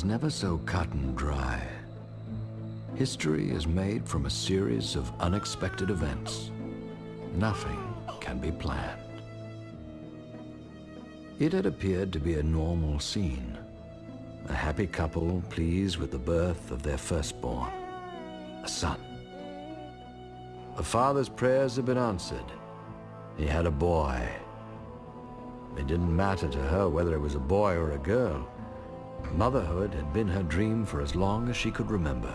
is never so cut and dry. History is made from a series of unexpected events. Nothing can be planned. It had appeared to be a normal scene. A happy couple pleased with the birth of their firstborn, a son. The father's prayers had been answered. He had a boy. It didn't matter to her whether it was a boy or a girl. Motherhood had been her dream for as long as she could remember.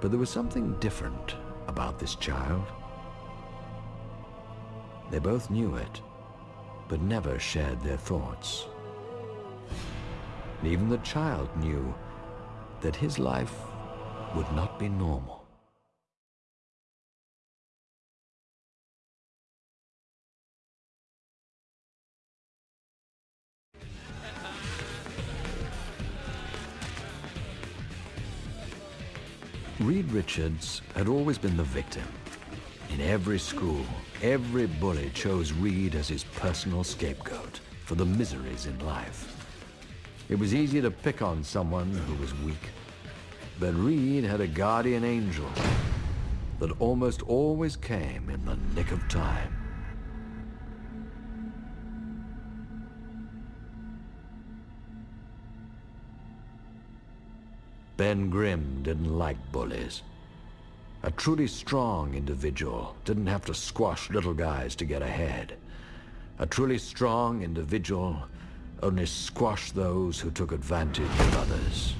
But there was something different about this child. They both knew it, but never shared their thoughts. And even the child knew that his life would not be normal. Reed Richards had always been the victim. In every school, every bully chose Reed as his personal scapegoat for the miseries in life. It was easy to pick on someone who was weak, but Reed had a guardian angel that almost always came in the nick of time. Ben Grimm didn't like bullies. A truly strong individual didn't have to squash little guys to get ahead. A truly strong individual only squashed those who took advantage of others.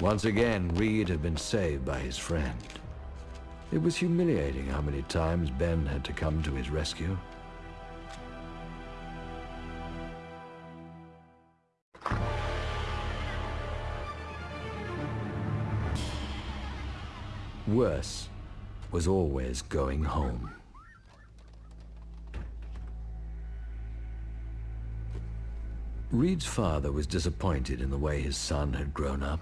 Once again, Reed had been saved by his friend. It was humiliating how many times Ben had to come to his rescue. Worse was always going home. Reed's father was disappointed in the way his son had grown up.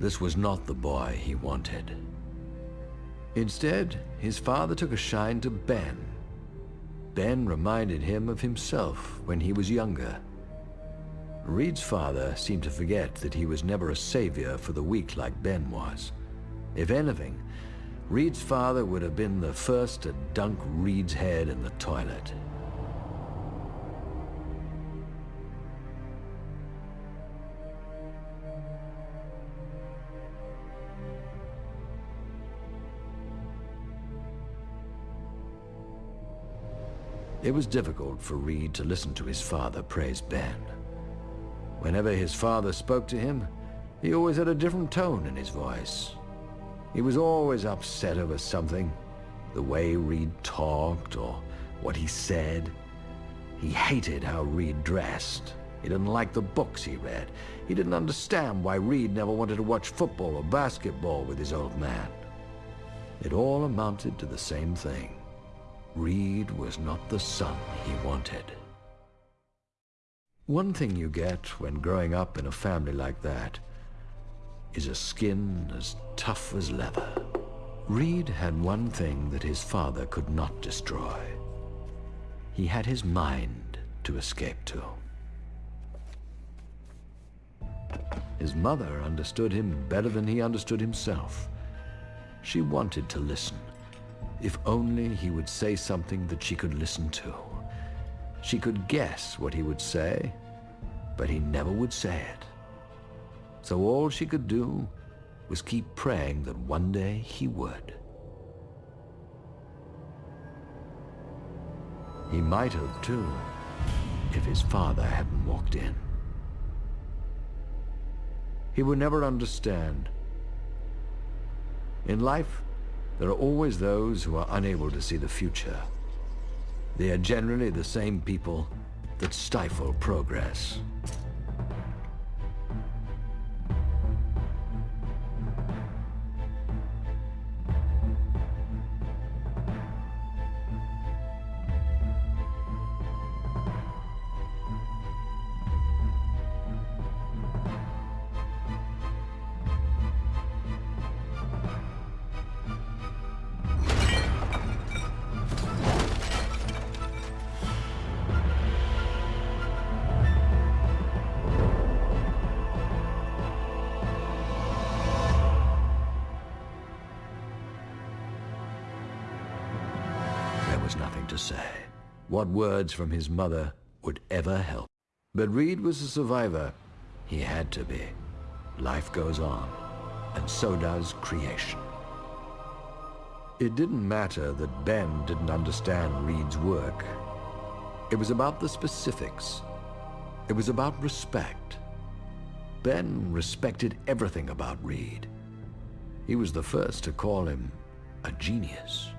This was not the boy he wanted. Instead, his father took a shine to Ben. Ben reminded him of himself when he was younger. Reed's father seemed to forget that he was never a savior for the weak like Ben was. If anything, Reed's father would have been the first to dunk Reed's head in the toilet. It was difficult for Reed to listen to his father praise Ben. Whenever his father spoke to him, he always had a different tone in his voice. He was always upset over something, the way Reed talked or what he said. He hated how Reed dressed. He didn't like the books he read. He didn't understand why Reed never wanted to watch football or basketball with his old man. It all amounted to the same thing. Reed was not the son he wanted. One thing you get when growing up in a family like that is a skin as tough as leather. Reed had one thing that his father could not destroy. He had his mind to escape to. His mother understood him better than he understood himself. She wanted to listen, if only he would say something that she could listen to. She could guess what he would say, but he never would say it. So all she could do was keep praying that one day he would. He might have, too, if his father hadn't walked in. He would never understand. In life, there are always those who are unable to see the future. They are generally the same people that stifle progress. To say. What words from his mother would ever help? But Reed was a survivor. He had to be. Life goes on, and so does creation. It didn't matter that Ben didn't understand Reed's work. It was about the specifics. It was about respect. Ben respected everything about Reed. He was the first to call him a genius.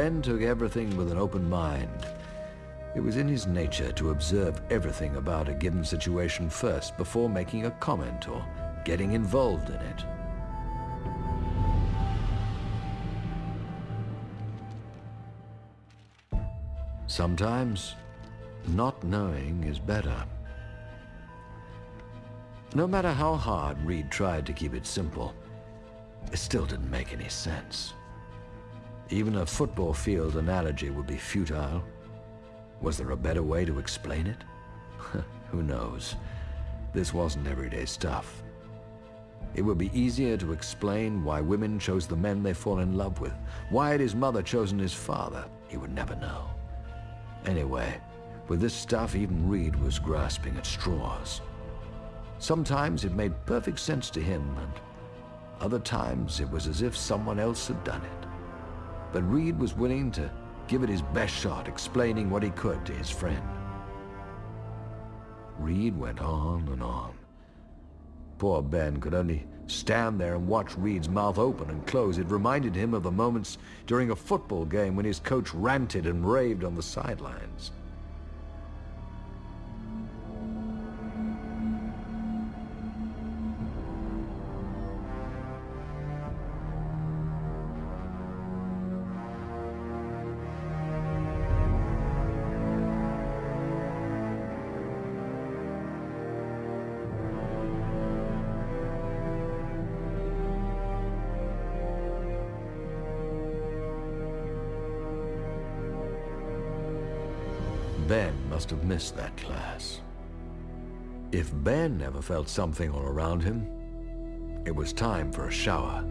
Ben took everything with an open mind. It was in his nature to observe everything about a given situation first before making a comment or getting involved in it. Sometimes, not knowing is better. No matter how hard Reed tried to keep it simple, it still didn't make any sense. Even a football field analogy would be futile. Was there a better way to explain it? Who knows? This wasn't everyday stuff. It would be easier to explain why women chose the men they fall in love with. Why had his mother chosen his father? He would never know. Anyway, with this stuff, even Reed was grasping at straws. Sometimes it made perfect sense to him, and other times it was as if someone else had done it. But Reed was willing to give it his best shot, explaining what he could to his friend. Reed went on and on. Poor Ben could only stand there and watch Reed's mouth open and close. It reminded him of the moments during a football game when his coach ranted and raved on the sidelines. Missed that class. If Ben never felt something all around him, it was time for a shower.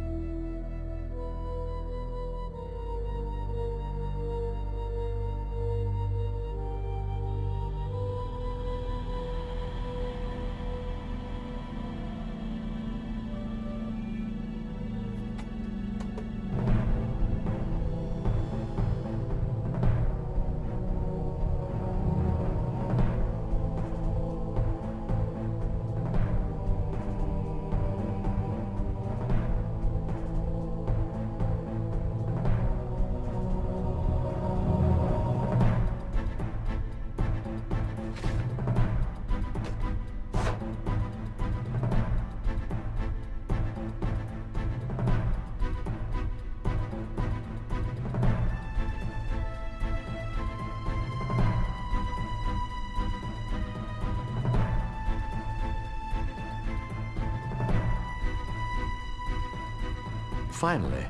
Finally,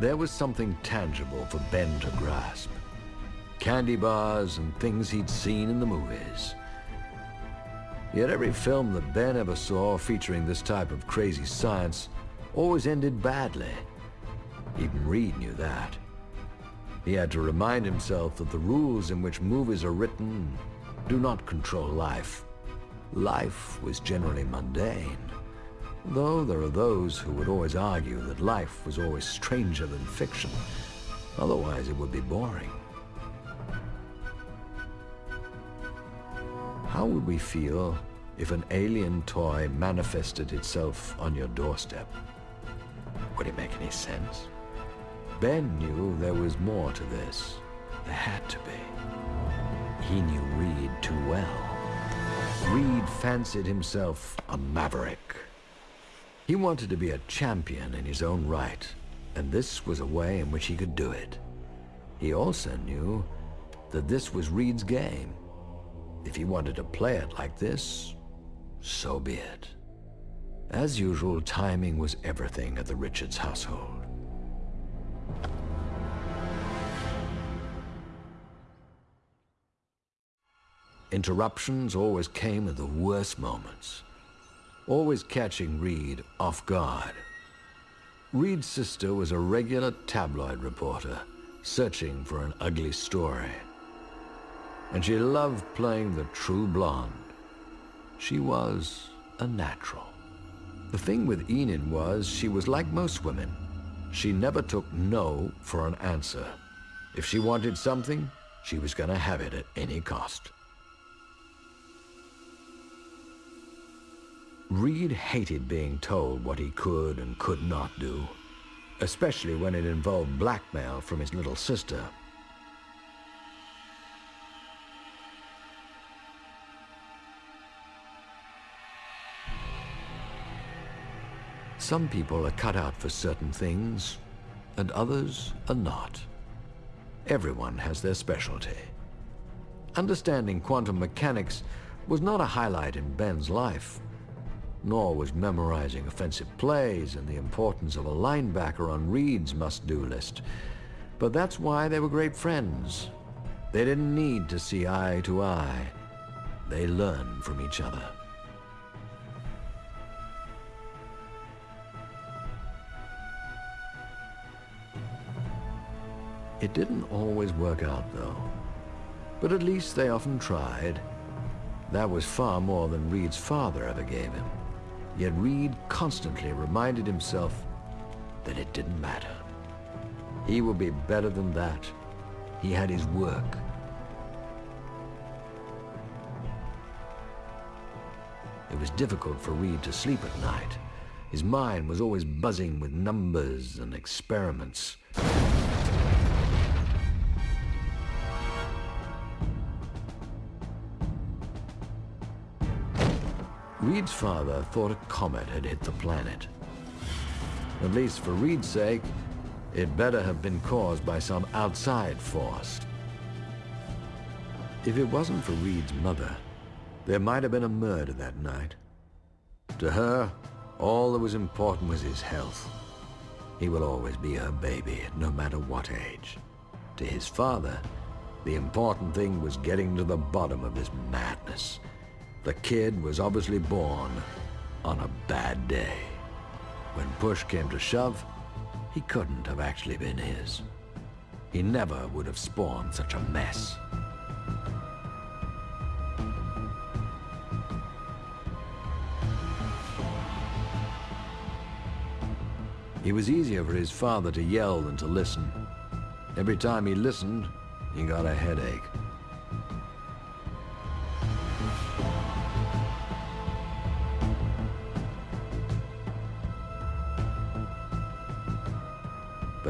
there was something tangible for Ben to grasp. Candy bars and things he'd seen in the movies. Yet every film that Ben ever saw featuring this type of crazy science always ended badly. Even Reed knew that. He had to remind himself that the rules in which movies are written do not control life. Life was generally mundane. Though there are those who would always argue that life was always stranger than fiction. Otherwise it would be boring. How would we feel if an alien toy manifested itself on your doorstep? Would it make any sense? Ben knew there was more to this. There had to be. He knew Reed too well. Reed fancied himself a maverick. He wanted to be a champion in his own right, and this was a way in which he could do it. He also knew that this was Reed's game. If he wanted to play it like this, so be it. As usual, timing was everything at the Richards household. Interruptions always came at the worst moments, always catching Reed off guard. Reed's sister was a regular tabloid reporter, searching for an ugly story. And she loved playing the true blonde. She was a natural. The thing with Enid was she was like most women. She never took no for an answer. If she wanted something, she was going to have it at any cost. Reed hated being told what he could and could not do, especially when it involved blackmail from his little sister. Some people are cut out for certain things, and others are not. Everyone has their specialty. Understanding quantum mechanics was not a highlight in Ben's life, nor was memorizing offensive plays and the importance of a linebacker on Reed's must-do list. But that's why they were great friends. They didn't need to see eye to eye. They learned from each other. It didn't always work out, though. But at least they often tried. That was far more than Reed's father ever gave him. Yet Reed constantly reminded himself that it didn't matter. He would be better than that. He had his work. It was difficult for Reed to sleep at night. His mind was always buzzing with numbers and experiments. Reed's father thought a comet had hit the planet. At least for Reed's sake, it better have been caused by some outside force. If it wasn't for Reed's mother, there might have been a murder that night. To her, all that was important was his health. He will always be her baby, no matter what age. To his father, the important thing was getting to the bottom of this madness the kid was obviously born on a bad day. When push came to shove, he couldn't have actually been his. He never would have spawned such a mess. It was easier for his father to yell than to listen. Every time he listened, he got a headache.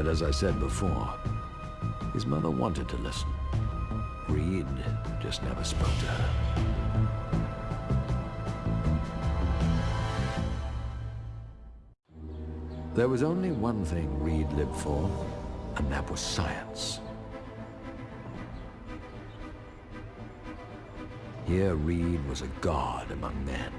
But as I said before, his mother wanted to listen. Reed just never spoke to her. There was only one thing Reed lived for, and that was science. Here Reed was a god among men.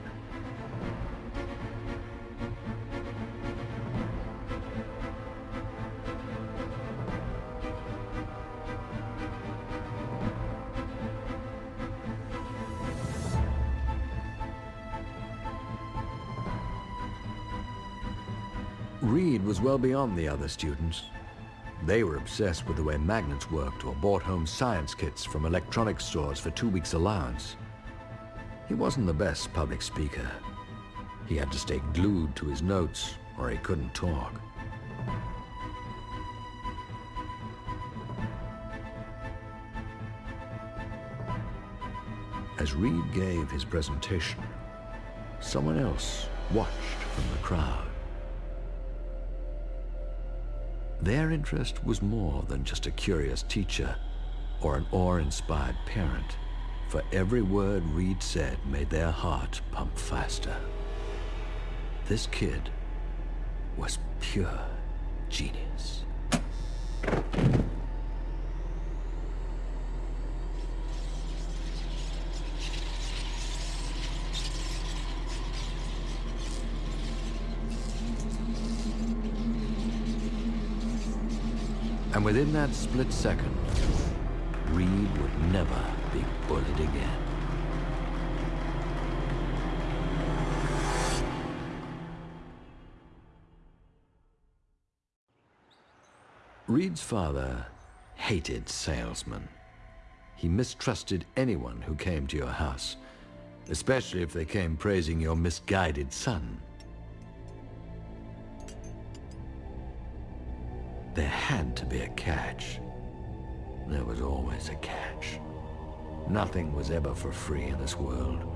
Beyond the other students. They were obsessed with the way magnets worked or bought home science kits from electronics stores for two weeks' allowance. He wasn't the best public speaker. He had to stay glued to his notes or he couldn't talk. As Reed gave his presentation, someone else watched from the crowd. Their interest was more than just a curious teacher or an awe-inspired parent, for every word Reed said made their heart pump faster. This kid was pure genius. And within that split second, Reed would never be bullied again. Reed's father hated salesmen. He mistrusted anyone who came to your house, especially if they came praising your misguided son. There had to be a catch. There was always a catch. Nothing was ever for free in this world.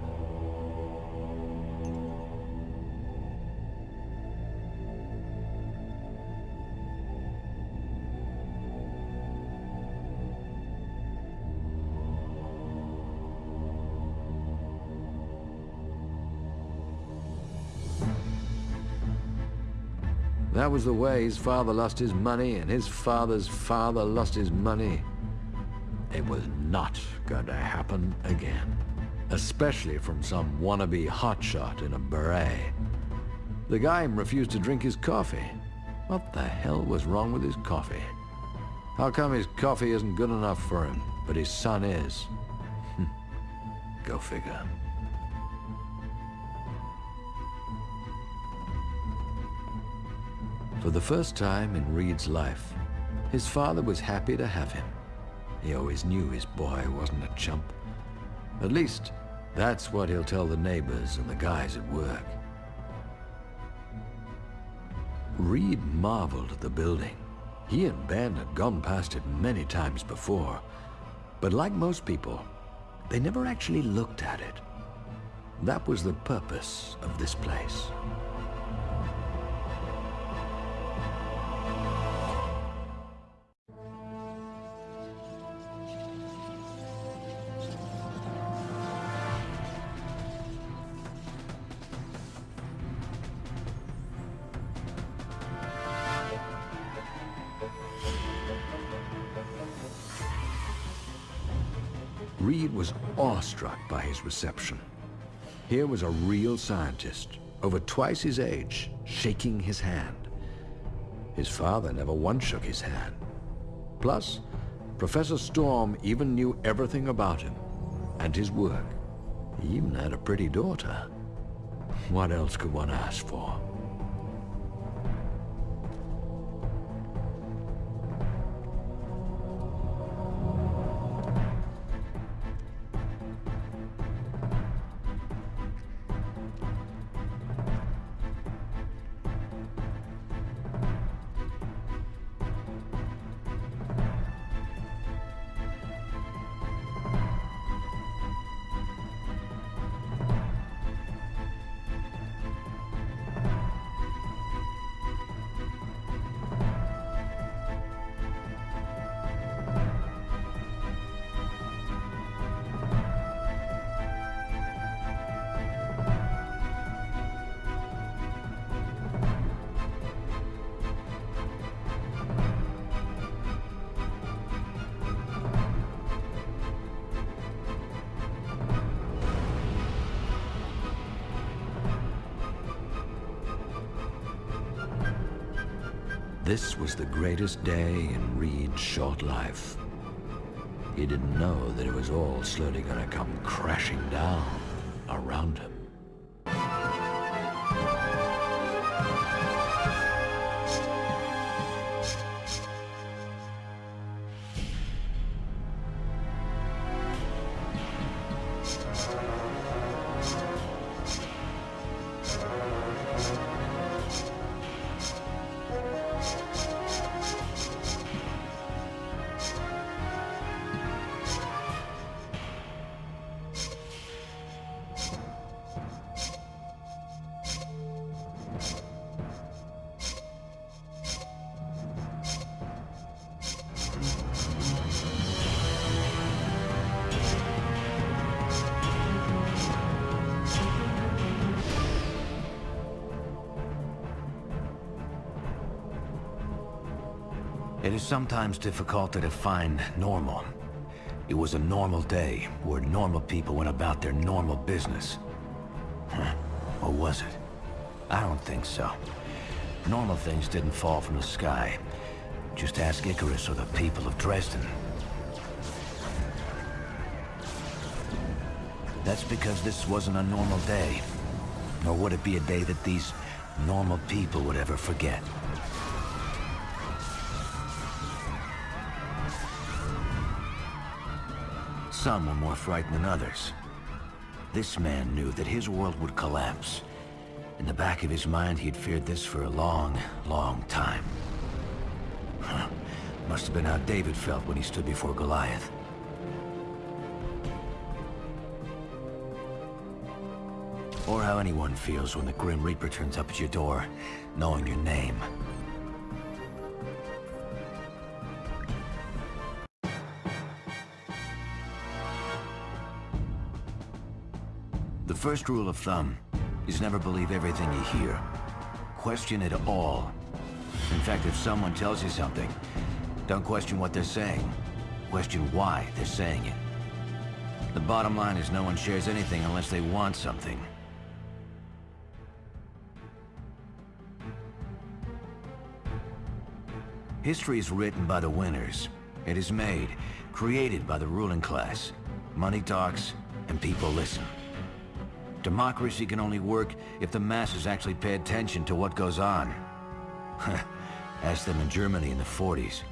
That was the way his father lost his money, and his father's father lost his money. It was not going to happen again. Especially from some wannabe hotshot in a beret. The guy refused to drink his coffee. What the hell was wrong with his coffee? How come his coffee isn't good enough for him, but his son is? Go figure. For the first time in Reed's life, his father was happy to have him. He always knew his boy wasn't a chump. At least, that's what he'll tell the neighbors and the guys at work. Reed marveled at the building. He and Ben had gone past it many times before. But like most people, they never actually looked at it. That was the purpose of this place. Reed was awestruck by his reception. Here was a real scientist, over twice his age, shaking his hand. His father never once shook his hand. Plus, Professor Storm even knew everything about him and his work. He even had a pretty daughter. What else could one ask for? This was the greatest day in Reed's short life. He didn't know that it was all slowly going to come crashing down around him. It is sometimes difficult to define normal. It was a normal day, where normal people went about their normal business. Or was it? I don't think so. Normal things didn't fall from the sky. Just ask Icarus or the people of Dresden. That's because this wasn't a normal day. Nor would it be a day that these normal people would ever forget. Some were more frightened than others. This man knew that his world would collapse. In the back of his mind, he'd feared this for a long, long time. Must have been how David felt when he stood before Goliath. Or how anyone feels when the Grim Reaper turns up at your door, knowing your name. First rule of thumb is never believe everything you hear. Question it all. In fact, if someone tells you something, don't question what they're saying. Question why they're saying it. The bottom line is no one shares anything unless they want something. History is written by the winners. It is made, created by the ruling class. Money talks, and people listen. Democracy can only work if the masses actually pay attention to what goes on. Ask them in Germany in the 40s.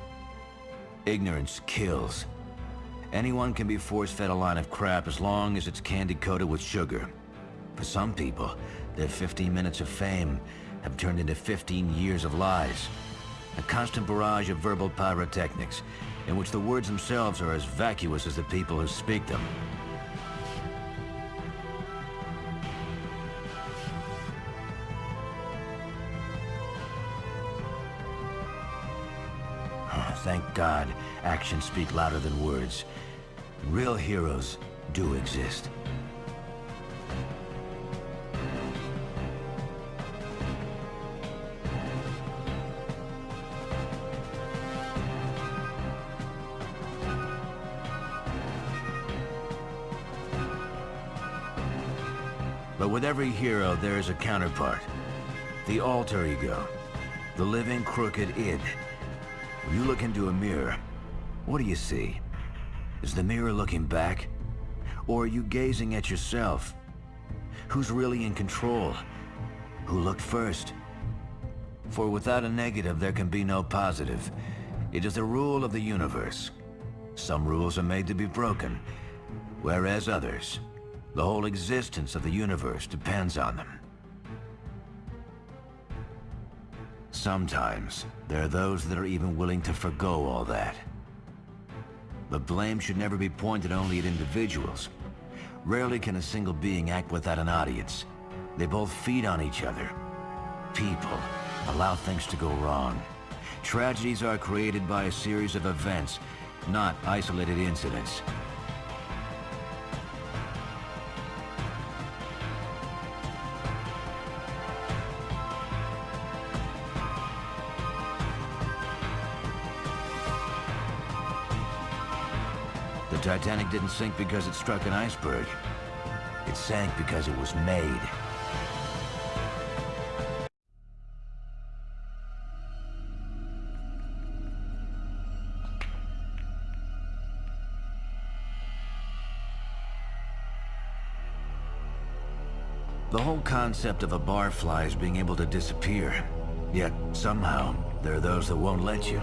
Ignorance kills. Anyone can be force-fed a line of crap as long as it's candy-coated with sugar. For some people, their 15 minutes of fame have turned into 15 years of lies. A constant barrage of verbal pyrotechnics, in which the words themselves are as vacuous as the people who speak them. God, actions speak louder than words. Real heroes do exist. But with every hero, there is a counterpart. The alter ego. The living crooked id. When you look into a mirror, what do you see? Is the mirror looking back? Or are you gazing at yourself? Who's really in control? Who looked first? For without a negative, there can be no positive. It is the rule of the universe. Some rules are made to be broken, whereas others the whole existence of the universe depends on them. Sometimes, there are those that are even willing to forgo all that. But blame should never be pointed only at individuals. Rarely can a single being act without an audience. They both feed on each other. People allow things to go wrong. Tragedies are created by a series of events, not isolated incidents. Titanic didn't sink because it struck an iceberg. It sank because it was made. The whole concept of a barfly is being able to disappear. Yet, somehow, there are those that won't let you.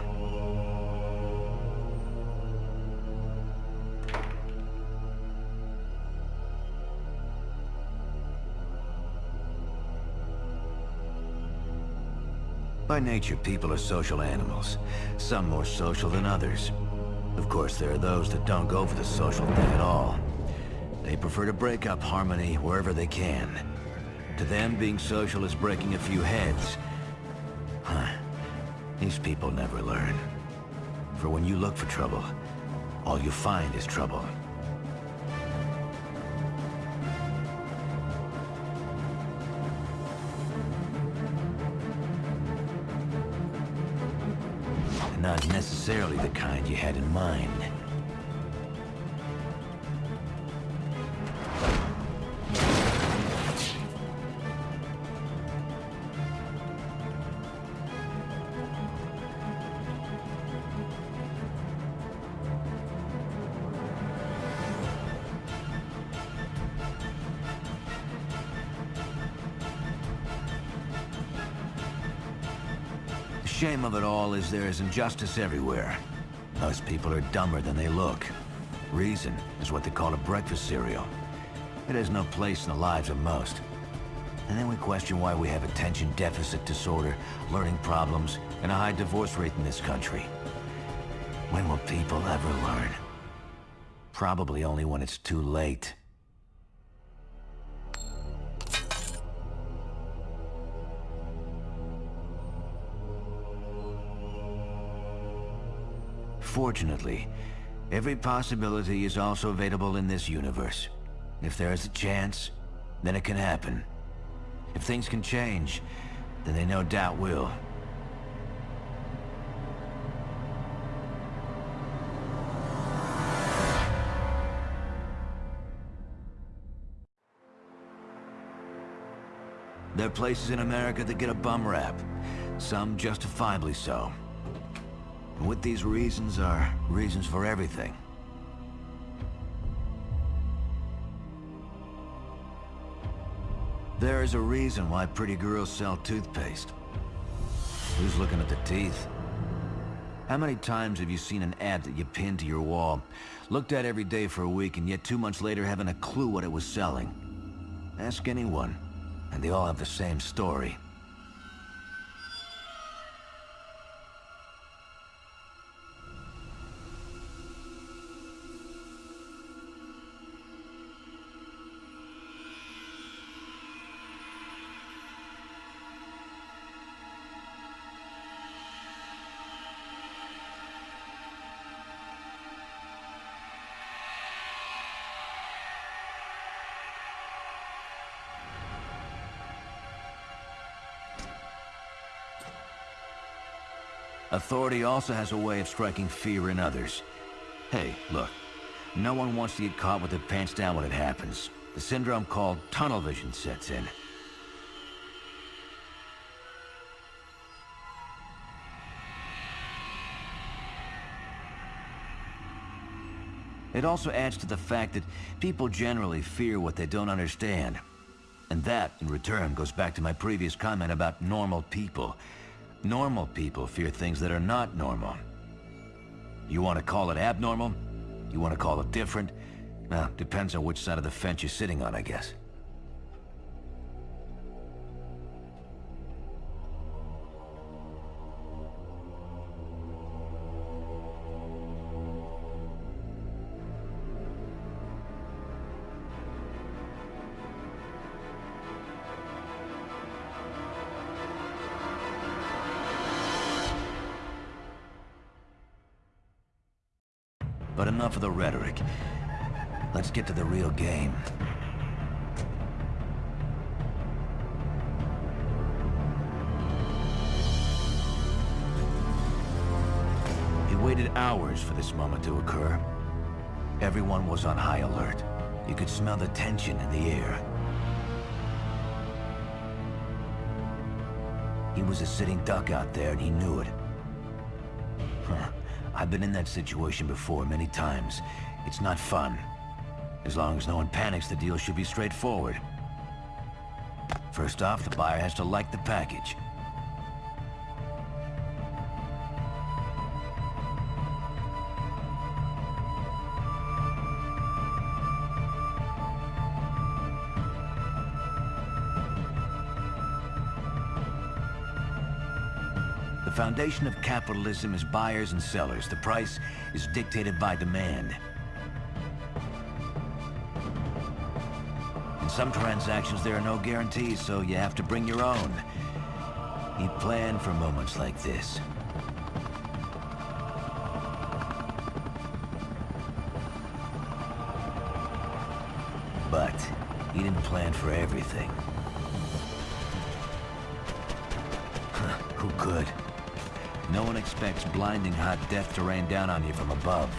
By nature, people are social animals. Some more social than others. Of course, there are those that don't go for the social thing at all. They prefer to break up harmony wherever they can. To them, being social is breaking a few heads. Huh. These people never learn. For when you look for trouble, all you find is trouble. Necessarily the kind you had in mind. There is injustice everywhere. Most people are dumber than they look. Reason is what they call a breakfast cereal. It has no place in the lives of most. And then we question why we have attention deficit disorder, learning problems, and a high divorce rate in this country. When will people ever learn? Probably only when it's too late. Fortunately, every possibility is also available in this universe. If there is a chance, then it can happen. If things can change, then they no doubt will. There are places in America that get a bum rap, some justifiably so. And with these reasons are reasons for everything. There is a reason why pretty girls sell toothpaste. Who's looking at the teeth? How many times have you seen an ad that you pinned to your wall, looked at every day for a week, and yet two months later haven't a clue what it was selling? Ask anyone and they all have the same story. Authority also has a way of striking fear in others. Hey, look. No one wants to get caught with their pants down when it happens. The syndrome called tunnel vision sets in. It also adds to the fact that people generally fear what they don't understand. And that, in return, goes back to my previous comment about normal people. Normal people fear things that are not normal. You want to call it abnormal? You want to call it different? Well, depends on which side of the fence you're sitting on, I guess. Smell the tension in the air. He was a sitting duck out there and he knew it. Huh. I've been in that situation before many times. It's not fun. As long as no one panics, the deal should be straightforward. First off, the buyer has to like the package. Foundation of capitalism is buyers and sellers. The price is dictated by demand. In some transactions, there are no guarantees, so you have to bring your own. He planned for moments like this. But he didn't plan for everything. Who could? No one expects blinding hot death to rain down on you from above.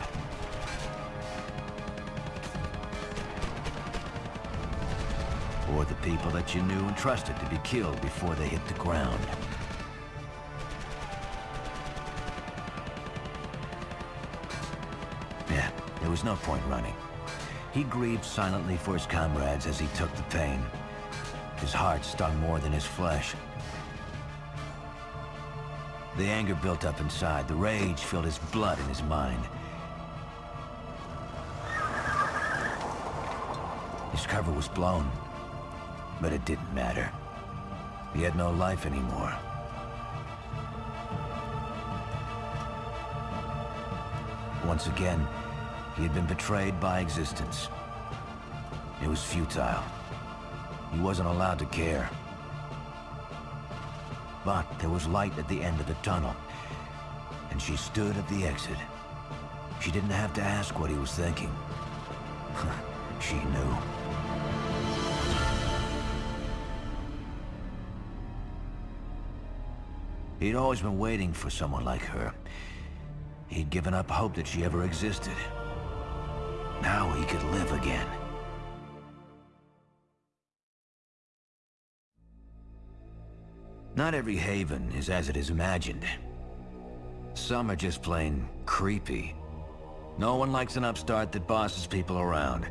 Or the people that you knew and trusted to be killed before they hit the ground. Yeah, there was no point running. He grieved silently for his comrades as he took the pain. His heart stung more than his flesh. The anger built up inside. The rage filled his blood and his mind. His cover was blown, but it didn't matter. He had no life anymore. Once again, he had been betrayed by existence. It was futile. He wasn't allowed to care. But there was light at the end of the tunnel, and she stood at the exit. She didn't have to ask what he was thinking. she knew. He'd always been waiting for someone like her. He'd given up hope that she ever existed. Now he could live again. Not every haven is as it is imagined. Some are just plain creepy. No one likes an upstart that bosses people around.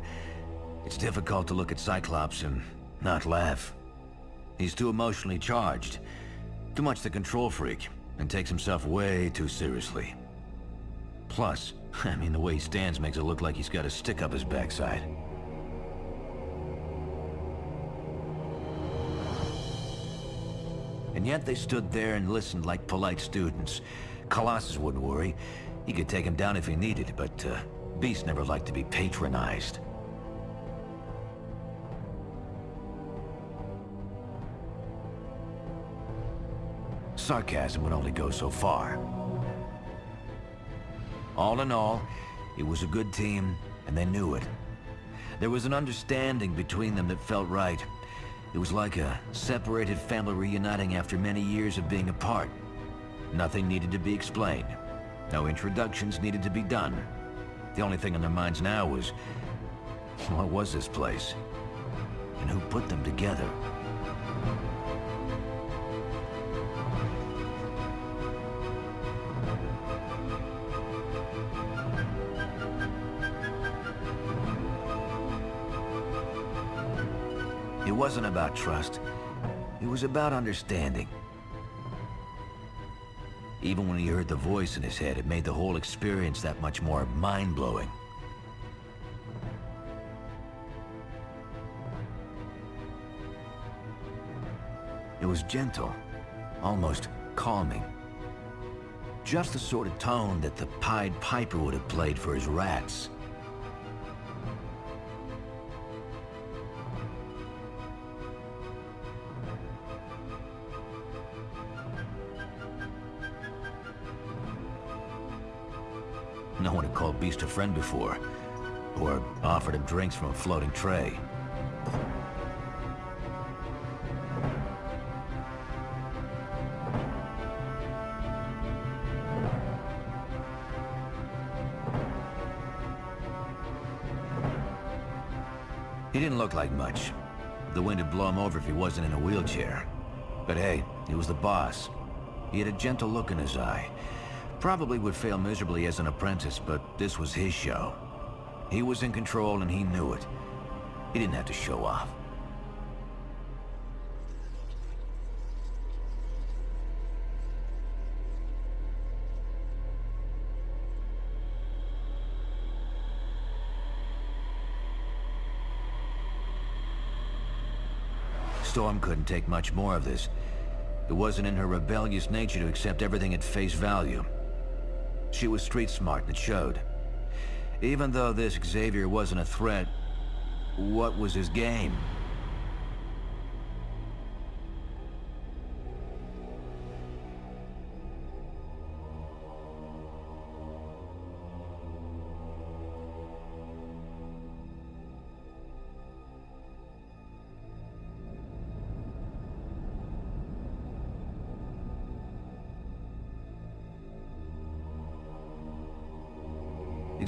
It's difficult to look at Cyclops and not laugh. He's too emotionally charged. Too much the control freak, and takes himself way too seriously. Plus, I mean, the way he stands makes it look like he's got a stick up his backside. And yet they stood there and listened like polite students. Colossus wouldn't worry. He could take him down if he needed, but uh, Beast never liked to be patronized. Sarcasm would only go so far. All in all, it was a good team, and they knew it. There was an understanding between them that felt right. It was like a separated family reuniting after many years of being apart. Nothing needed to be explained. No introductions needed to be done. The only thing on their minds now was, what was this place? And who put them together? Wasn't about trust. It was about understanding. Even when he heard the voice in his head, it made the whole experience that much more mind-blowing. It was gentle, almost calming. Just the sort of tone that the Pied Piper would have played for his rats. Friend before, or offered him drinks from a floating tray. He didn't look like much. The wind would blow him over if he wasn't in a wheelchair. But hey, he was the boss. He had a gentle look in his eye. Probably would fail miserably as an apprentice, but this was his show. He was in control and he knew it. He didn't have to show off. Storm couldn't take much more of this. It wasn't in her rebellious nature to accept everything at face value. She was street smart, and it showed. Even though this Xavier wasn't a threat, what was his game?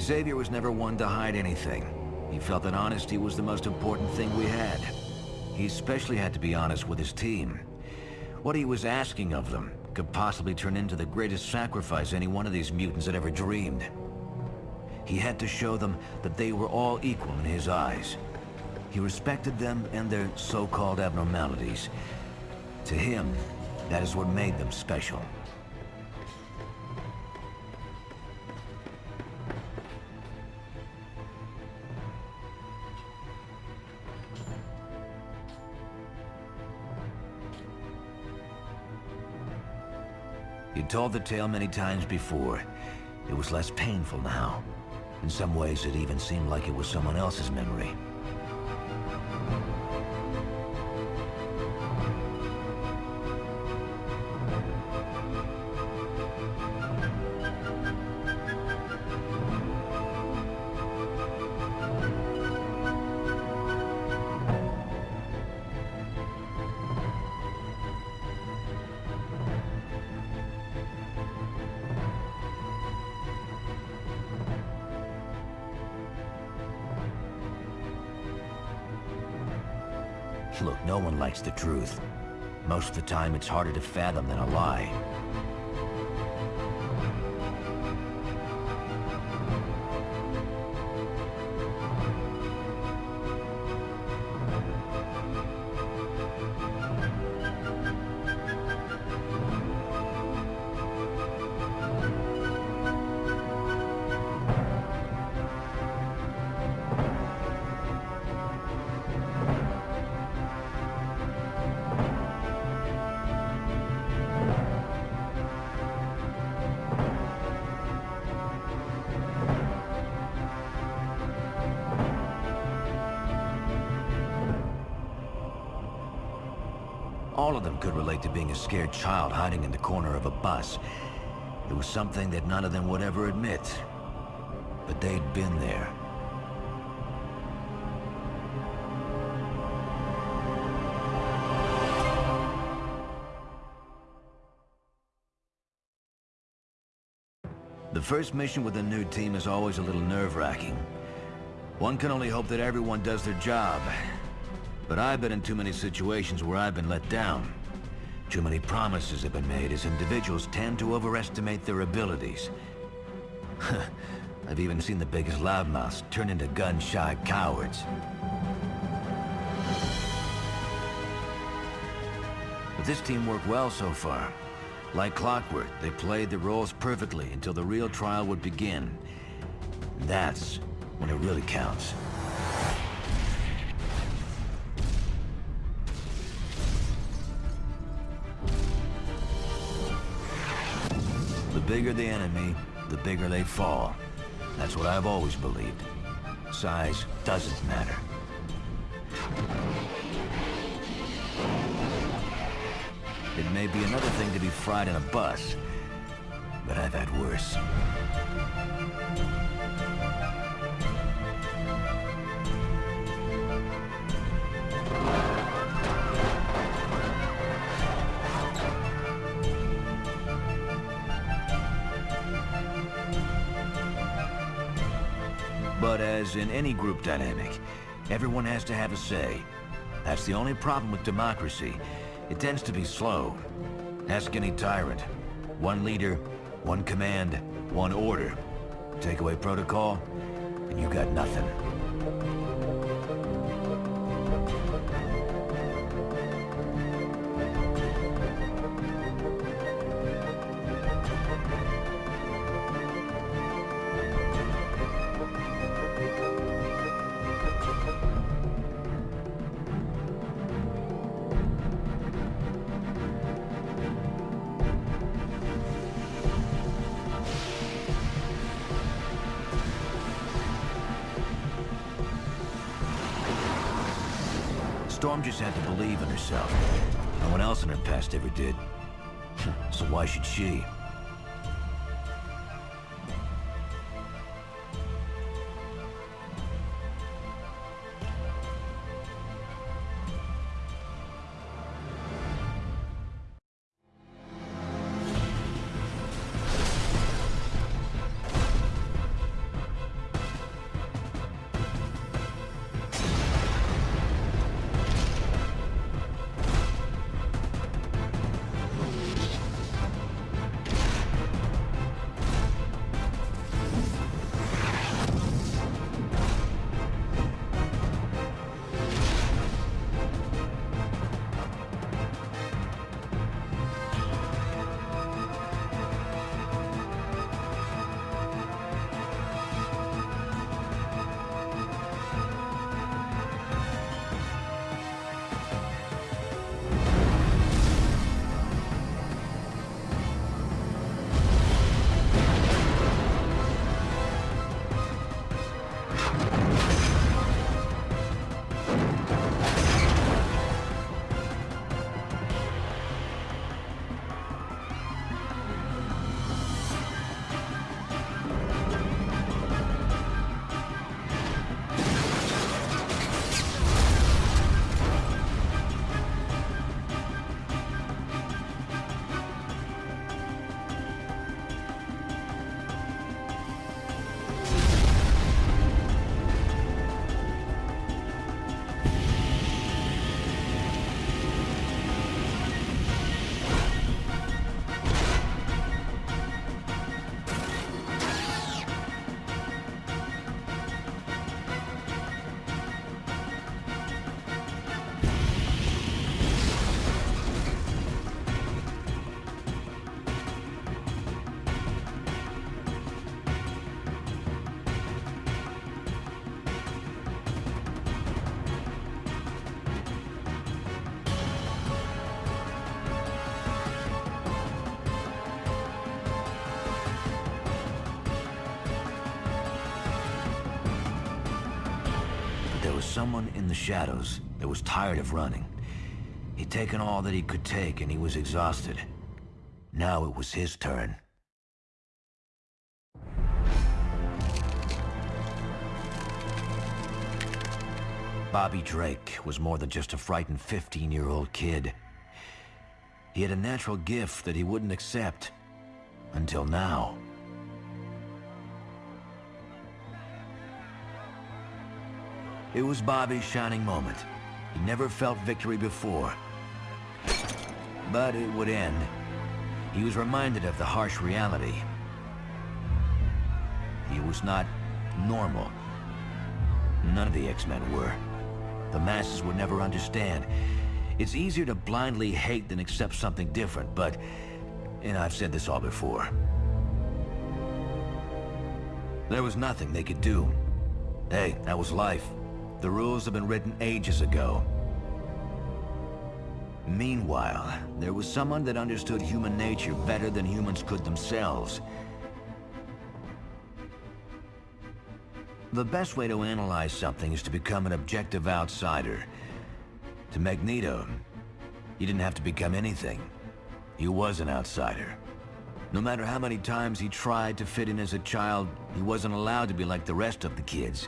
Xavier was never one to hide anything. He felt that honesty was the most important thing we had. He especially had to be honest with his team. What he was asking of them could possibly turn into the greatest sacrifice any one of these mutants had ever dreamed. He had to show them that they were all equal in his eyes. He respected them and their so-called abnormalities. To him, that is what made them special. You told the tale many times before. It was less painful now. In some ways, it even seemed like it was someone else's memory. Time, it's harder to fathom than a lie. To being a scared child hiding in the corner of a bus. It was something that none of them would ever admit. But they'd been there. The first mission with a new team is always a little nerve-wracking. One can only hope that everyone does their job, but I've been in too many situations where I've been let down. Too many promises have been made as individuals tend to overestimate their abilities. I've even seen the biggest loudmouths turn into gun-shy cowards. But this team worked well so far. Like clockwork, they played the roles perfectly until the real trial would begin. That's when it really counts. Bigger the enemy, the bigger they fall. That's what I've always believed. Size doesn't matter. It may be another thing to be fried in a bus, but I've had worse. As in any group dynamic, everyone has to have a say. That's the only problem with democracy. It tends to be slow. Ask any tyrant. One leader, one command, one order. Take away protocol, and you got nothing. Did. so why should she? Someone in the shadows that was tired of running. He'd taken all that he could take and he was exhausted. Now it was his turn. Bobby Drake was more than just a frightened 15-year-old kid. He had a natural gift that he wouldn't accept. Until now. It was Bobby's shining moment. He never felt victory before. But it would end. He was reminded of the harsh reality. He was not normal. None of the X-Men were. The masses would never understand. It's easier to blindly hate than accept something different, but... And I've said this all before. There was nothing they could do. Hey, that was life. The rules have been written ages ago. Meanwhile, there was someone that understood human nature better than humans could themselves. The best way to analyze something is to become an objective outsider. To Magneto, he didn't have to become anything. He was an outsider. No matter how many times he tried to fit in as a child, he wasn't allowed to be like the rest of the kids.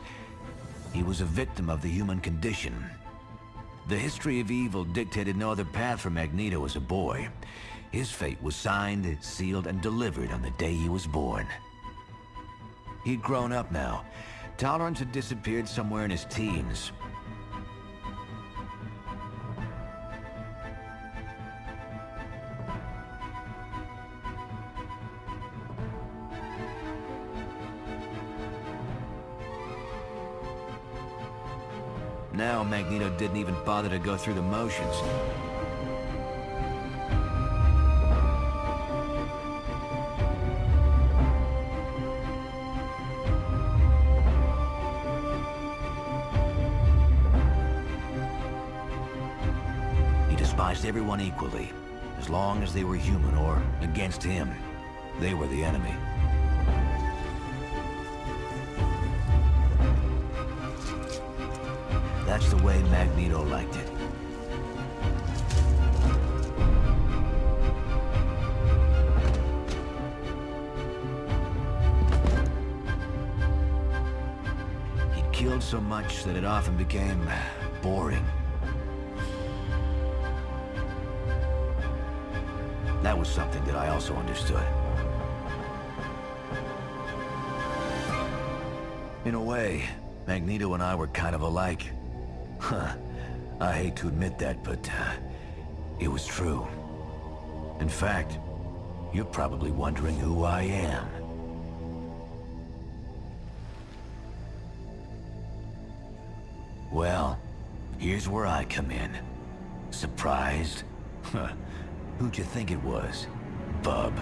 He was a victim of the human condition. The history of evil dictated no other path for Magneto as a boy. His fate was signed, sealed, and delivered on the day he was born. He'd grown up now. Tolerance had disappeared somewhere in his teens. Now Magneto didn't even bother to go through the motions. He despised everyone equally, as long as they were human or against him. They were the enemy. The way Magneto liked it. He'd killed so much that it often became boring. That was something that I also understood. In a way, Magneto and I were kind of alike. Huh. I hate to admit that, but uh, it was true. In fact, you're probably wondering who I am. Well, here's where I come in. Surprised? Who'd you think it was, bub?